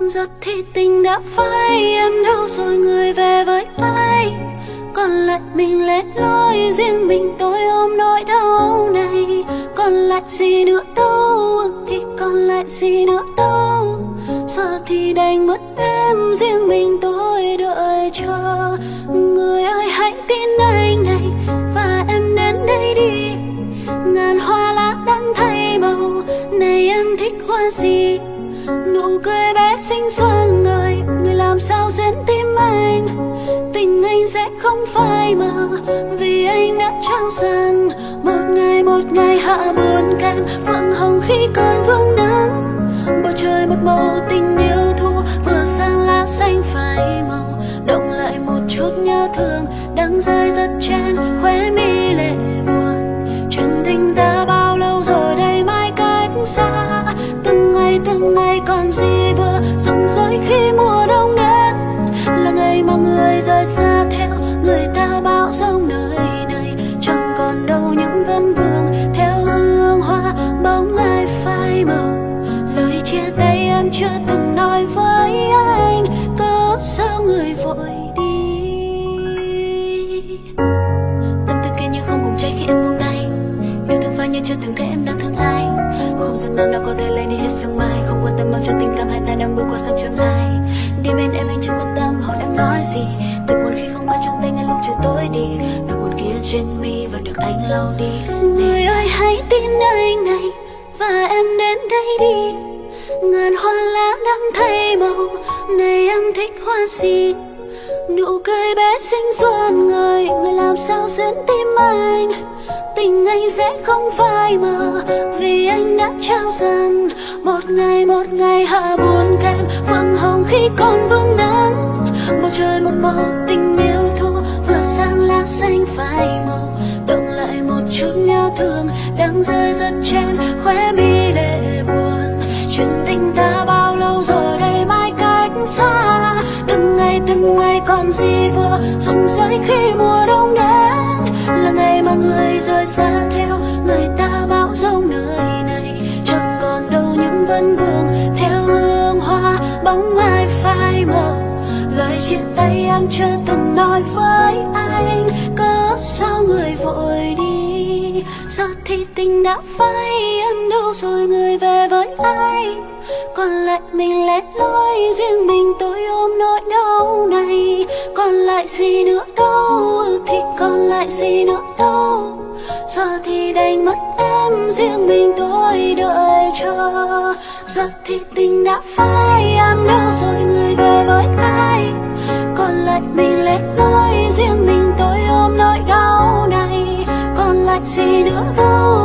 Giật thì tình đã phai, Em đâu rồi người về với ai? Còn lại mình lẻ loi, Riêng mình tôi ôm nỗi đau này. Còn lại gì nữa đâu Thì còn lại gì nữa đâu. Giờ thì đành mất em, Riêng mình tôi đợi chờ. Người ơi, hãy tin anh này, Và em đến đây đi. Ngàn hoa lá đang thay màu, Này em thích hoa gì? Nụ cười bé xinh xoan người người làm sao duyên tim anh? Tình anh sẽ không phai mờ, vì anh đã trao dần. Một ngày một ngày hạ buồn kem phượng hồng khi còn vương nắng. Bầu trời một màu tình yêu thu, vừa sang lá xanh phai màu. Động lại một chút nhớ thương đang rơi rất chen, khóe mi lệ người rời xa theo người ta bao dông nơi này. Chẳng còn đâu những vân vương theo hương hoa bóng ai phai màu. Lời chia tay em chưa từng nói với anh cớ sao người vội đi? Tâm tư kia như không bùng cháy khi em buông tay. Yêu thương phai như chưa từng thấy em đang thương ai. Không giọt nào đã có thể lấy đi hết sương mai. Không quan tâm bao cho tình cảm hai ta đang bước qua sang chương hai. Đi bên em anh chưa quan tâm nói gì. Tôi buồn khi không ai trong tay ngay lúc trời tối đi. Nỗi buồn kia trên mi và được anh lau đi. Người ơi, hãy tin anh này và em đến đây đi. Ngàn hoa lá đang thay màu, này em thích hoa gì? Nụ cười bé xinh xuân người người làm sao dẫn tim anh? Tình anh sẽ không phai mờ, vì anh đã trao dần. Một ngày một ngày hạ buồn kem vầng hồng khi còn vương nắng trời một màu tình yêu thu vừa sang lá xanh phai màu. Động lại một chút nhớ thương, đang rơi rất trên khóe mi lệ buồn. Chuyện tình ta bao lâu rồi, đây mai cách xa. Từng ngày từng ngày còn gì vừa, rụng rơi khi mùa đông đến. Là ngày mà người rời xa theo, người ta bão giông nơi này. Chẳng còn đâu những vân vương theo hương hoa, bóng ai chia tay em chưa từng nói với anh. Cớ sao người vội đi? Giờ thì tình đã phai em đâu rồi người về với ai? Còn lại mình lẻ loi, riêng mình tôi ôm nỗi đau này. Còn lại gì nữa đâu? Thì còn lại gì nữa đâu? Giờ thì đành mất em, riêng mình tôi đợi chờ. Giờ thì tình đã phai em đâu rồi người về với ai? Lại, mình lẻ loi riêng mình, tôi ôm nỗi đau này. Còn lại gì nữa đâu?